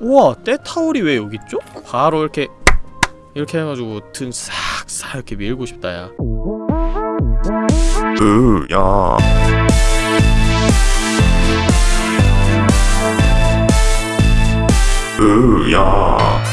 우와 때타올이 왜 여기 있죠? 바로 이렇게 이렇게 해가지고 등 싹싹 이렇게 밀고 싶다 야. 으야. 으야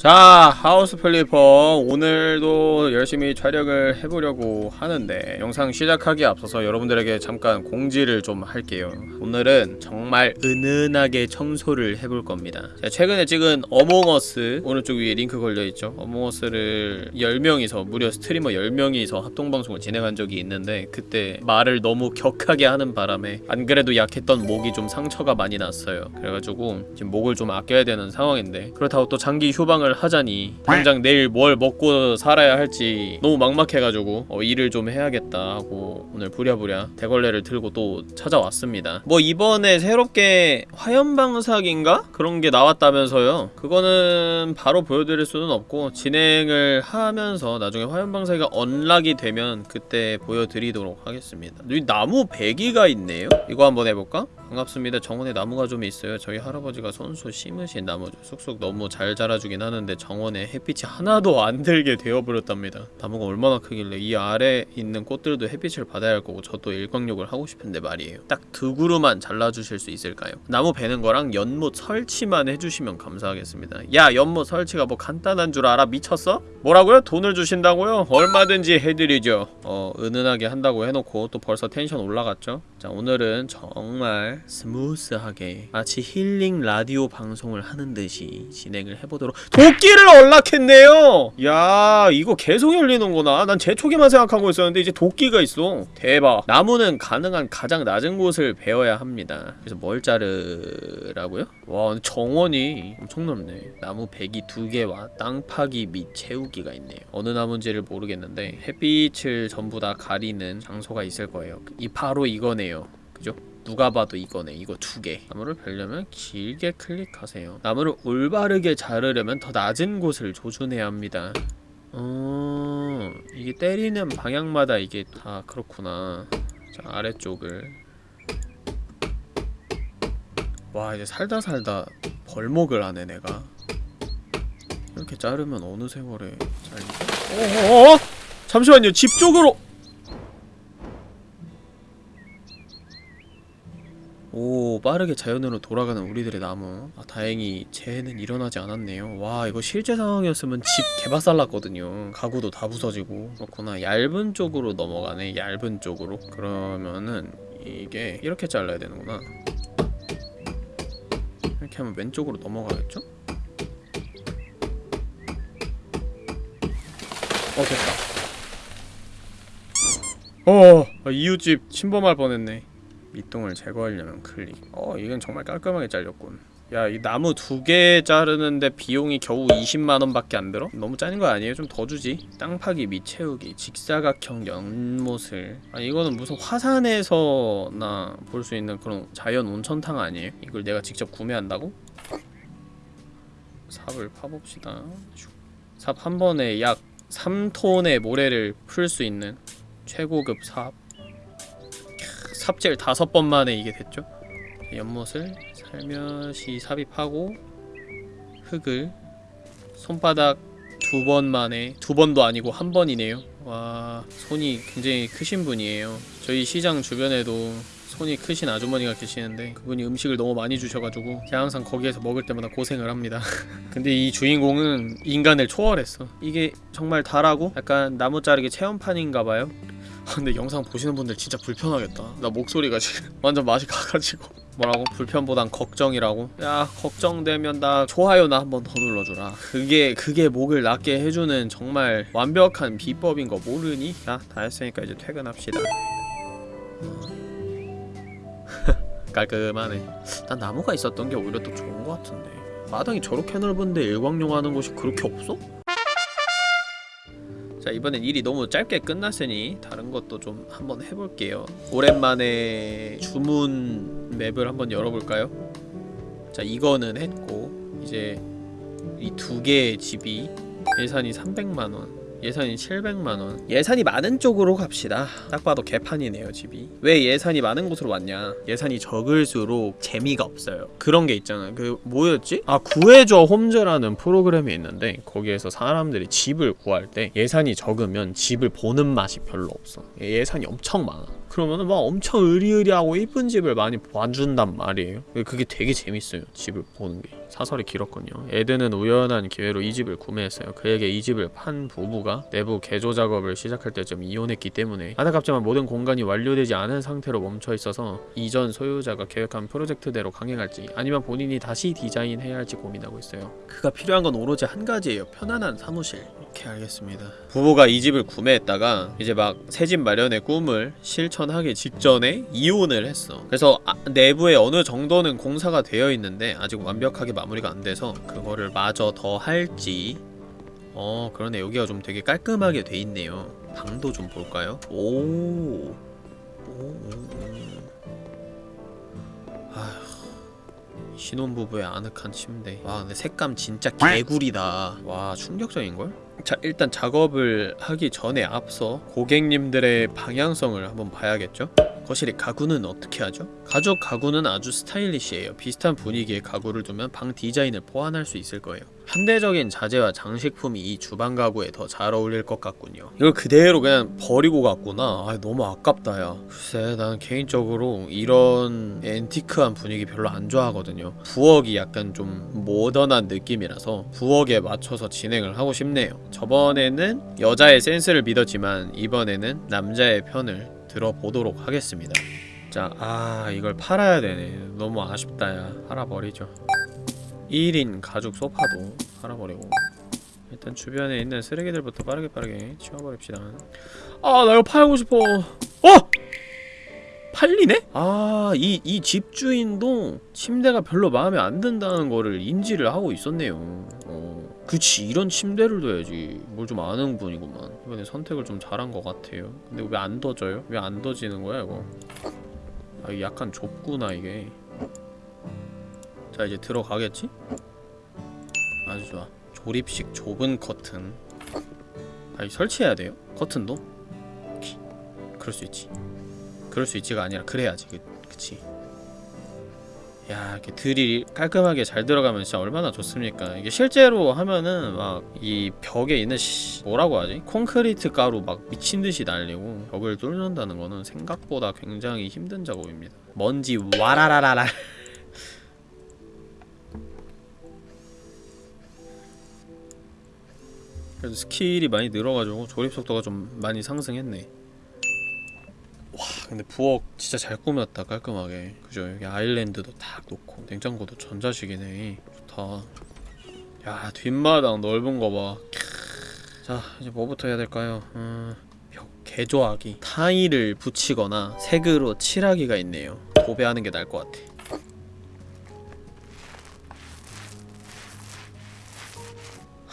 자 House Flipper 오늘도 열심히 촬영을 해보려고 하는데 영상 시작하기에 앞서서 여러분들에게 잠깐 공지를 좀 할게요. 오늘은 정말 은은하게 청소를 해볼 겁니다. 최근에 찍은 어몽어스 오른쪽 위에 링크 걸려있죠? 어몽어스를 10명이서 무려 스트리머 10명이서 합동방송을 진행한 적이 있는데 그때 말을 너무 격하게 하는 바람에 안 그래도 약했던 목이 좀 상처가 많이 났어요. 그래가지고 지금 목을 좀 아껴야 되는 상황인데 그렇다고 또 장기 휴방을 하자니 당장 내일 뭘 먹고 살아야 할지 너무 막막해가지고 어, 일을 좀 해야겠다 하고 오늘 부랴부랴 대걸레를 들고 또 찾아왔습니다 뭐 이번에 새롭게 화염방사기인가? 그런 게 나왔다면서요 그거는 바로 보여드릴 수는 없고 진행을 하면서 나중에 화염방사기가 언락이 되면 그때 보여드리도록 하겠습니다 여기 나무 베기가 있네요? 이거 한번 해볼까? 반갑습니다. 정원에 나무가 좀 있어요. 저희 할아버지가 손수 심으신 나무죠. 쑥쑥 너무 잘 자라주긴 하는데 정원에 햇빛이 하나도 안 들게 되어버렸답니다. 나무가 얼마나 크길래 이 아래 있는 꽃들도 햇빛을 받아야 할 거고 저도 일광욕을 하고 싶은데 말이에요. 딱 두 그루만 잘라주실 수 있을까요? 나무 베는 거랑 연못 설치만 해주시면 감사하겠습니다. 야 연못 설치가 뭐 간단한 줄 알아? 미쳤어? 뭐라고요? 돈을 주신다고요? 얼마든지 해드리죠. 어 은은하게 한다고 해놓고 또 벌써 텐션 올라갔죠? 자 오늘은 정말 스무스하게 마치 힐링 라디오 방송을 하는 듯이 진행을 해보도록. 도끼를 언락했네요! 야 이거 계속 열리는구나. 난 제초기만 생각하고 있었는데 이제 도끼가 있어. 대박. 나무는 가능한 가장 낮은 곳을 베어야 합니다. 그래서 뭘 자르라고요? 와 정원이 엄청 넓네. 나무 배기 두 개와 땅 파기 및 채우기가 있네요. 어느 나무인지를 모르겠는데 햇빛을 전부 다 가리는 장소가 있을 거예요. 이 바로 이거네요. 그죠? 누가 봐도 이거네 이거 두개. 나무를 베려면 길게 클릭하세요. 나무를 올바르게 자르려면 더 낮은 곳을 조준해야 합니다. 어... 이게 때리는 방향마다 이게 다 그렇구나. 자 아래쪽을. 와 이제 살다 살다 벌목을 하네 내가. 이렇게 자르면 어느 세월에 잘리죠? 어어어! 잠시만요. 집 쪽으로 오 빠르게 자연으로 돌아가는 우리들의 나무. 아 다행히 재해는 일어나지 않았네요. 와 이거 실제 상황이었으면 집 개박살 났거든요. 가구도 다 부서지고. 그렇구나. 얇은 쪽으로 넘어가네 얇은 쪽으로. 그러면은 이게 이렇게 잘라야 되는구나. 이렇게 하면 왼쪽으로 넘어가겠죠? 어 됐다. 어 아, 이웃집 침범할 뻔했네 밑동을 제거하려면 클릭 어 이건 정말 깔끔하게 잘렸군 야 이 나무 두 개 자르는데 비용이 겨우 20만원 밖에 안 들어? 너무 짜는 거 아니에요? 좀 더 주지 땅 파기 및 채우기 직사각형 연못을 아 이거는 무슨 화산에서나 볼 수 있는 그런 자연 온천탕 아니에요? 이걸 내가 직접 구매한다고? 삽을 파봅시다 삽 한 번에 약 3톤의 모래를 풀 수 있는 최고급 삽 삽질 다섯 번 만에 이게 됐죠? 연못을 살며시 삽입하고 흙을 손바닥 두 번 만에 두 번도 아니고 한 번이네요 와 손이 굉장히 크신 분이에요 저희 시장 주변에도 손이 크신 아주머니가 계시는데 그분이 음식을 너무 많이 주셔가지고 제가 항상 거기에서 먹을 때마다 고생을 합니다 근데 이 주인공은 인간을 초월했어 이게 정말 다라고? 약간 나무 자르기 체험판인가봐요 아, 근데 영상 보시는 분들 진짜 불편하겠다 나 목소리가 지금 완전 맛이 가가지고 뭐라고? 불편보단 걱정이라고? 야 걱정되면 나 좋아요나 한 번 더 눌러주라 그게 그게 목을 낫게 해주는 정말 완벽한 비법인 거 모르니? 자 다 했으니까 이제 퇴근합시다 깔끔하네 난 나무가 있었던 게 오히려 더 좋은 것 같은데 마당이 저렇게 넓은데 일광용 하는 곳이 그렇게 없어? 자 이번엔 일이 너무 짧게 끝났으니 다른 것도 좀 한번 해볼게요 오랜만에 주문 맵을 한번 열어볼까요? 자 이거는 했고 이제 이 두 개의 집이 예산이 300만원 예산이 700만원. 예산이 많은 쪽으로 갑시다. 딱 봐도 개판이네요 집이. 왜 예산이 많은 곳으로 왔냐? 예산이 적을수록 재미가 없어요. 그런 게 있잖아 그 뭐였지? 아 구해줘 홈즈라는 프로그램이 있는데 거기에서 사람들이 집을 구할 때 예산이 적으면 집을 보는 맛이 별로 없어. 예산이 엄청 많아. 그러면은 막 엄청 의리의리하고 이쁜 집을 많이 봐준단 말이에요. 그게 되게 재밌어요 집을 보는 게 사설이 길었군요. 에드는 우연한 기회로 이 집을 구매했어요. 그에게 이 집을 판 부부가 내부 개조 작업을 시작할 때쯤 이혼했기 때문에 안타깝지만 모든 공간이 완료되지 않은 상태로 멈춰 있어서 이전 소유자가 계획한 프로젝트대로 강행할지 아니면 본인이 다시 디자인해야 할지 고민하고 있어요. 그가 필요한 건 오로지 한 가지예요. 편안한 사무실. 오케이 알겠습니다. 부부가 이 집을 구매했다가 이제 막 새 집 마련의 꿈을 실천하기 직전에 이혼을 했어. 그래서 아, 내부에 어느 정도는 공사가 되어 있는데 아직 완벽하게 마무리가 안 돼서 그거를 마저 더 할지. 어 그러네 여기가 좀 되게 깔끔하게 돼 있네요. 방도 좀 볼까요? 오, 오, 신혼부부의 아늑한 침대. 와 근데 색감 진짜 개구리다. 와 충격적인걸? 자 일단 작업을 하기 전에 앞서 고객님들의 방향성을 한번 봐야겠죠? 거실의 가구는 어떻게 하죠? 가족 가구는 아주 스타일리시해요. 비슷한 분위기의 가구를 두면 방 디자인을 보완할 수 있을 거예요. 현대적인 자재와 장식품이 이 주방 가구에 더 잘 어울릴 것 같군요. 이걸 그대로 그냥 버리고 갔구나. 아 너무 아깝다 야. 글쎄 나는 개인적으로 이런 앤티크한 분위기 별로 안 좋아하거든요. 부엌이 약간 좀 모던한 느낌이라서 부엌에 맞춰서 진행을 하고 싶네요. 저번에는 여자의 센스를 믿었지만 이번에는 남자의 편을 들어보도록 하겠습니다. 자, 아 이걸 팔아야 되네. 너무 아쉽다 야. 팔아버리죠. 1인 가죽 소파도 팔아버리고 일단 주변에 있는 쓰레기들부터 빠르게 빠르게 치워버립시다. 아, 나 이거 팔고 싶어. 어! 팔리네? 아, 이, 이 집주인도 침대가 별로 마음에 안 든다는 거를 인지를 하고 있었네요. 어. 그치, 이런 침대를 둬야지. 뭘 좀 아는 분이구만. 이번에 선택을 좀 잘한 것 같아요. 근데 왜안 둬져요? 왜안 둬지는 거야, 이거? 아, 이게 약간 좁구나, 이게. 자, 이제 들어가겠지? 아주 좋아. 조립식 좁은 커튼. 아, 이 설치해야 돼요? 커튼도? 그럴 수 있지. 그럴 수 있지가 아니라 그래야지 그, 그치 야 이렇게 드릴이 깔끔하게 잘 들어가면 진짜 얼마나 좋습니까? 이게 실제로 하면은 막 이 벽에 있는 씨, 뭐라고 하지? 콘크리트 가루 막 미친듯이 날리고 벽을 뚫는다는 거는 생각보다 굉장히 힘든 작업입니다. 먼지 와라라라라. 그래도 스킬이 많이 늘어가지고 조립 속도가 좀 많이 상승했네. 와 근데 부엌 진짜 잘 꾸몄다 깔끔하게. 그죠? 여기 아일랜드도 딱 놓고. 냉장고도 전자식이네. 좋다. 야 뒷마당 넓은 거봐자 이제 뭐부터 해야 될까요? 음, 벽 개조하기. 타일을 붙이거나 색으로 칠하기가 있네요. 도배하는 게 나을 것 같아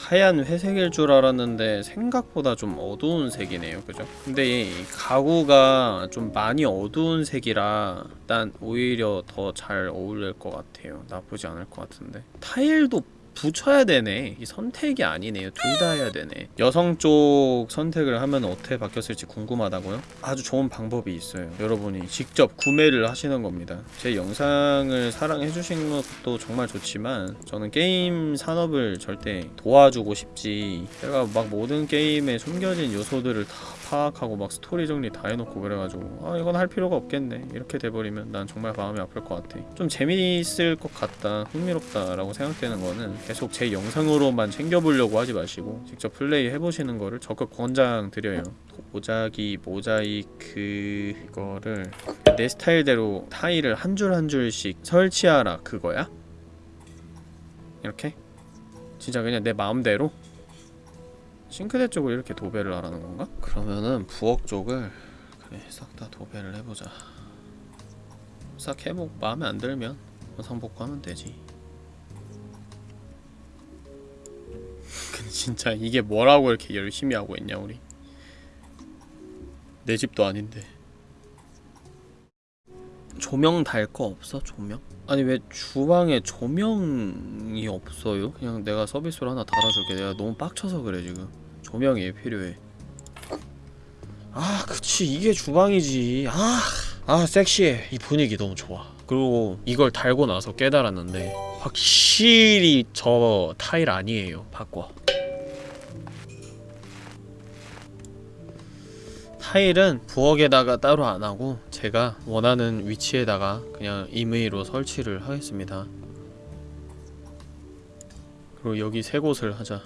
하얀 회색일 줄 알았는데 생각보다 좀 어두운 색이네요. 그죠? 근데 이 가구가 좀 많이 어두운 색이라 일단 오히려 더 잘 어울릴 것 같아요. 나쁘지 않을 것 같은데. 타일도 붙여야 되네. 이 선택이 아니네요. 둘 다 해야 되네. 여성 쪽 선택을 하면 어떻게 바뀌었을지 궁금하다고요? 아주 좋은 방법이 있어요. 여러분이 직접 구매를 하시는 겁니다. 제 영상을 사랑해 주신 것도 정말 좋지만 저는 게임 산업을 절대 도와주고 싶지. 제가 막 모든 게임에 숨겨진 요소들을 다 파악하고 막 스토리 정리 다 해놓고 그래가지고 아 이건 할 필요가 없겠네 이렇게 돼버리면 난 정말 마음이 아플 것 같아 좀 재미있을 것 같다 흥미롭다 라고 생각되는 거는 계속 제 영상으로만 챙겨보려고 하지 마시고 직접 플레이 해보시는 거를 적극 권장드려요 모자기 모자이크 이거를 내 스타일대로 타일을 한 줄 한 줄씩 설치하라 그거야? 이렇게? 진짜 그냥 내 마음대로? 싱크대 쪽을 이렇게 도배를 하라는 건가? 그러면은 부엌 쪽을 그래 싹 다 도배를 해보자. 싹 해보고 마음에 안 들면 원상복구하면 되지. 근데 진짜 이게 뭐라고 이렇게 열심히 하고 있냐 우리? 내 집도 아닌데 조명 달 거 없어? 조명? 아니 왜 주방에 조명이 없어요? 그냥 내가 서비스로 하나 달아줄게. 내가 너무 빡쳐서 그래 지금. 조명이 필요해. 아 그치. 이게 주방이지. 아, 아 섹시해. 이 분위기 너무 좋아. 그리고 이걸 달고 나서 깨달았는데 확실히 저 타일 아니에요 바꿔 타일은 부엌에다가 따로 안하고 제가 원하는 위치에다가 그냥 임의로 설치를 하겠습니다. 그리고 여기 세 곳을 하자.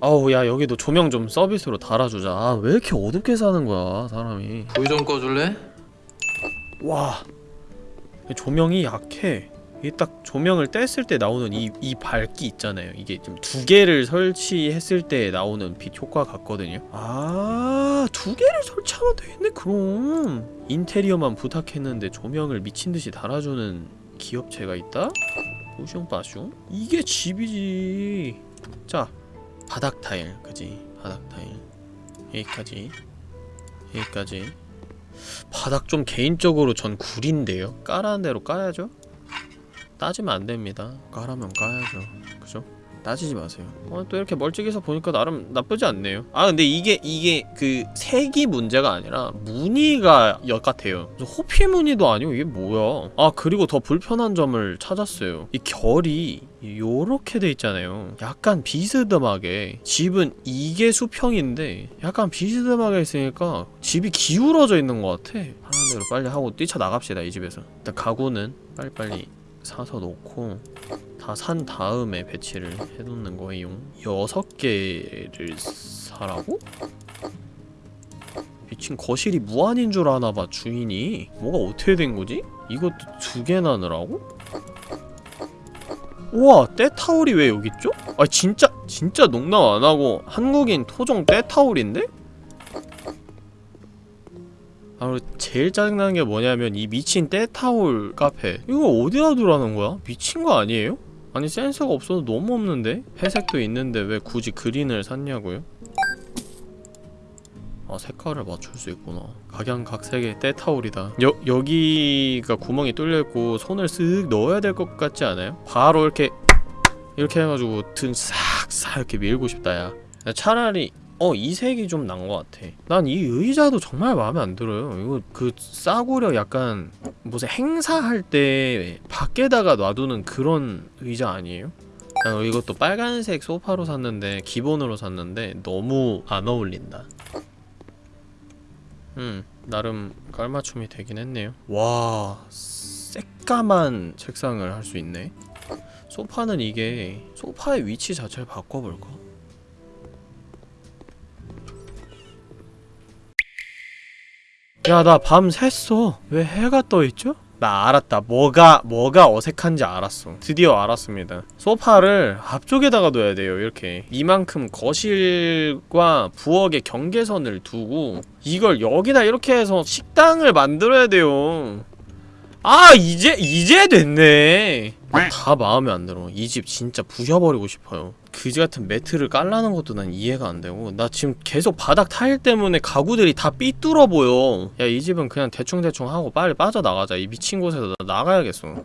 아우 야 여기도 조명 좀 서비스로 달아주자. 아 왜 이렇게 어둡게 사는 거야 사람이? 불 좀 꺼줄래? 와 조명이 약해. 이게 딱 조명을 뗐을 때 나오는 이, 이 밝기 있잖아요. 이게 좀 두 개를 설치했을 때 나오는 빛 효과 같거든요. 아 두 개를 설치하면 되겠네 그럼. 인테리어만 부탁했는데 조명을 미친듯이 달아주는 기업체가 있다? 뿌숑빠숑? 이게 집이지. 자 바닥 타일 그지? 바닥 타일. 여기까지. 여기까지. 바닥 좀 개인적으로 전 구린데요. 깔아는 대로 까야죠? 따지면 안됩니다. 까라면 까야죠. 그죠? 따지지 마세요. 어, 또 이렇게 멀찍이서 보니까 나름 나쁘지 않네요. 아 근데 이게 이게 그 색이 문제가 아니라 무늬가 역 같아요. 호피 무늬도 아니고 이게 뭐야? 아 그리고 더 불편한 점을 찾았어요. 이 결이 요렇게 돼 있잖아요. 약간 비스듬하게. 집은 이게 수평인데 약간 비스듬하게 있으니까 집이 기울어져 있는 것 같아. 하는 대로 빨리 하고 뛰쳐나갑시다 이 집에서. 일단 가구는 빨리빨리 사서 놓고 다 산 다음에 배치를 해놓는 거예요 여섯 개를 사라고? 미친 거실이 무한인 줄 아나봐 주인이 뭐가 어떻게 된 거지? 이것도 두 개나 넣으라고? 우와 때타올이 왜 여기 있죠? 아 진짜 진짜 농담 안 하고 한국인 토종 때타올인데? 아 그리고 제일 짜증나는 게 뭐냐면 이 미친 때타올 카페 이거 어디다 두라는 거야? 미친 거 아니에요? 아니 센서가 없어도 너무 없는데? 회색도 있는데 왜 굳이 그린을 샀냐고요? 아 색깔을 맞출 수 있구나 각양각색의 때타올이다 여, 여기가 구멍이 뚫려있고 손을 쓱 넣어야 될 것 같지 않아요? 바로 이렇게 이렇게 해가지고 등 싹싹 이렇게 밀고 싶다 야 차라리 어 이 색이 좀 난 것 같아. 난 이 의자도 정말 마음에 안 들어요. 이거 그 싸구려 약간 무슨 행사할 때 밖에다가 놔두는 그런 의자 아니에요? 아, 이것도 빨간색 소파로 샀는데 기본으로 샀는데 너무 안 어울린다. 음 나름 깔맞춤이 되긴 했네요. 와 새까만 책상을 할 수 있네. 소파는 이게 소파의 위치 자체를 바꿔볼까? 야 나 밤 샜어. 왜 해가 떠있죠? 나 알았다. 뭐가 뭐가 어색한지 알았어. 드디어 알았습니다. 소파를 앞쪽에다가 둬야 돼요 이렇게. 이만큼 거실과 부엌의 경계선을 두고 이걸 여기다 이렇게 해서 식당을 만들어야 돼요. 아 이제 이제 됐네 다 마음에 안 들어. 이 집 진짜 부셔버리고 싶어요. 그지같은 매트를 깔라는 것도 난 이해가 안 되고 나 지금 계속 바닥 타일 때문에 가구들이 다 삐뚤어 보여. 야 이 집은 그냥 대충대충 하고 빨리 빠져나가자. 이 미친 곳에서 나 나가야겠어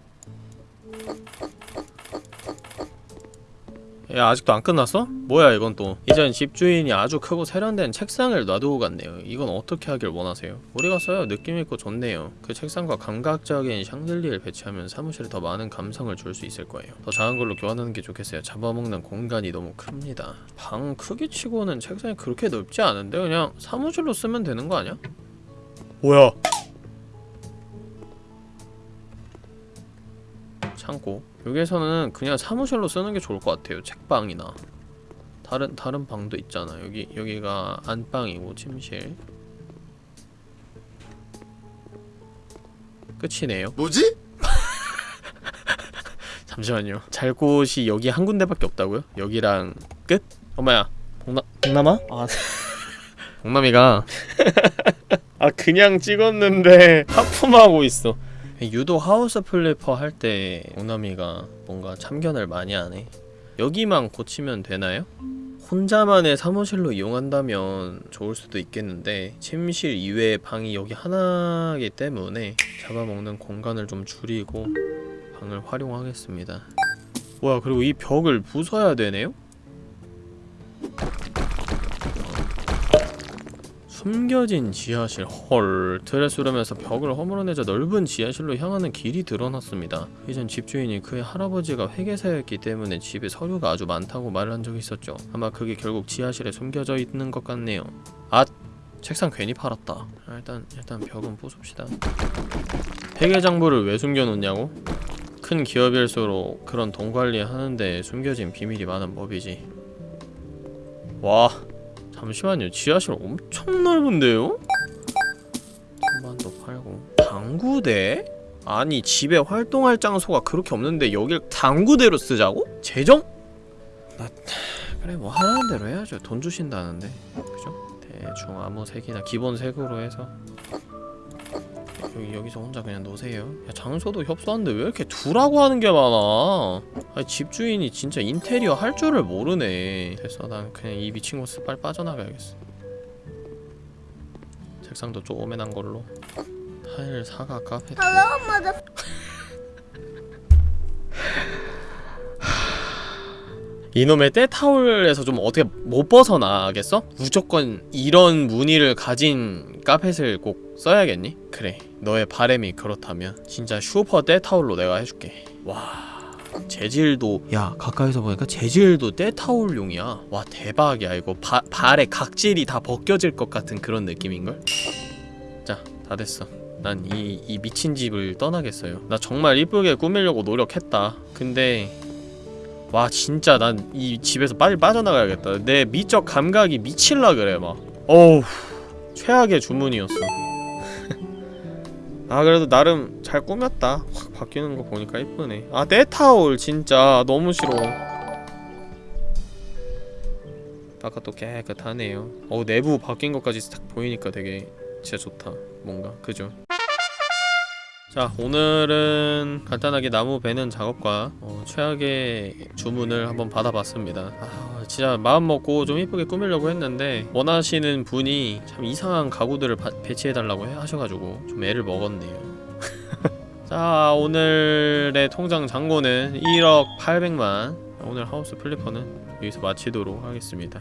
야 아직도 안 끝났어? 뭐야 이건 또. 이전 집주인이 아주 크고 세련된 책상을 놔두고 갔네요. 이건 어떻게 하길 원하세요? 우리가 써요 느낌있고 좋네요. 그 책상과 감각적인 샹들리를 배치하면 사무실에 더 많은 감성을 줄 수 있을 거예요. 더 작은 걸로 교환하는 게 좋겠어요. 잡아먹는 공간이 너무 큽니다. 방 크기 치고는 책상이 그렇게 넓지 않은데 그냥 사무실로 쓰면 되는 거 아니야? 뭐야 창고. 여기에서는 그냥 사무실로 쓰는 게 좋을 것 같아요 책방이나. 다른 다른 방도 있잖아. 여기 여기가 안방이고 침실. 끝이네요. 뭐지? 잠시만요. 잘 곳이 여기 한 군데밖에 없다고요? 여기랑 끝? 엄마야 동남 동남아? 아 동남이가. 아 그냥 찍었는데 하품하고 있어 유독 House Flipper 할때 동남이가 뭔가 참견을 많이 하네 여기만 고치면 되나요? 혼자만의 사무실로 이용한다면 좋을 수도 있겠는데 침실 이외의 방이 여기 하나이기 때문에 잡아먹는 공간을 좀 줄이고 방을 활용하겠습니다 뭐야 그리고 이 벽을 부숴야 되네요? 숨겨진 지하실 헐 수르면서 벽을 허물어내자 넓은 지하실로 향하는 길이 드러났습니다. 이전 집주인이 그의 할아버지가 회계사였기 때문에 집에 서류가 아주 많다고 말을 한 적이 있었죠. 아마 그게 결국 지하실에 숨겨져 있는 것 같네요. 아 책상 괜히 팔았다. 아, 일단 일단 벽은 부숩시다. 회계장부를 왜 숨겨놓냐고? 큰 기업일수록 그런 돈 관리하는데 숨겨진 비밀이 많은 법이지. 와 잠시만요 지하실 엄청 넓은데요? 선반도 팔고 당구대? 아니 집에 활동할 장소가 그렇게 없는데 여길 당구대로 쓰자고? 재정? 나 그래 뭐 하라는 대로 해야죠 돈 주신다는데 그죠? 대충 아무 색이나 기본 색으로 해서 여기 여기서 혼자 그냥 노세요. 야 장소도 협소한데 왜 이렇게 두라고 하는 게 많아? 아니 집주인이 진짜 인테리어 할 줄을 모르네. 됐어, 난 그냥 이 미친 곳을 빨리 빠져나가야겠어. 책상도 조그만한 걸로. 타일 사과 카페. 이놈의 때타올에서 좀 어떻게 못 벗어나겠어? 무조건 이런 무늬를 가진 카펫을 꼭 써야겠니? 그래 너의 바램이 그렇다면 진짜 슈퍼 때타올로 내가 해줄게 와 재질도 야 가까이서 보니까 재질도 때타올용이야 와 대박이야 이거 바, 발에 각질이 다 벗겨질 것 같은 그런 느낌인걸? 자 다 됐어 난 이 이 미친 집을 떠나겠어요 나 정말 이쁘게 꾸미려고 노력했다 근데 와 진짜 난 이 집에서 빨리 빠져나가야겠다. 내 미적 감각이 미칠라 그래 막. 어우 최악의 주문이었어. 아 그래도 나름 잘 꾸몄다. 확 바뀌는 거 보니까 이쁘네. 아 때타올 진짜. 너무 싫어. 바깥도 깨끗하네요. 어 내부 바뀐 것까지 딱 보이니까 되게 진짜 좋다. 뭔가 그죠 자 오늘은 간단하게 나무 베는 작업과 어, 최악의 주문을 한번 받아봤습니다. 아 진짜 마음먹고 좀 이쁘게 꾸미려고 했는데 원하시는 분이 참 이상한 가구들을 바, 배치해달라고 해- 하셔가지고 좀 애를 먹었네요. 자 오늘의 통장 잔고는 1억 800만. 오늘 하우스 플리퍼는 여기서 마치도록 하겠습니다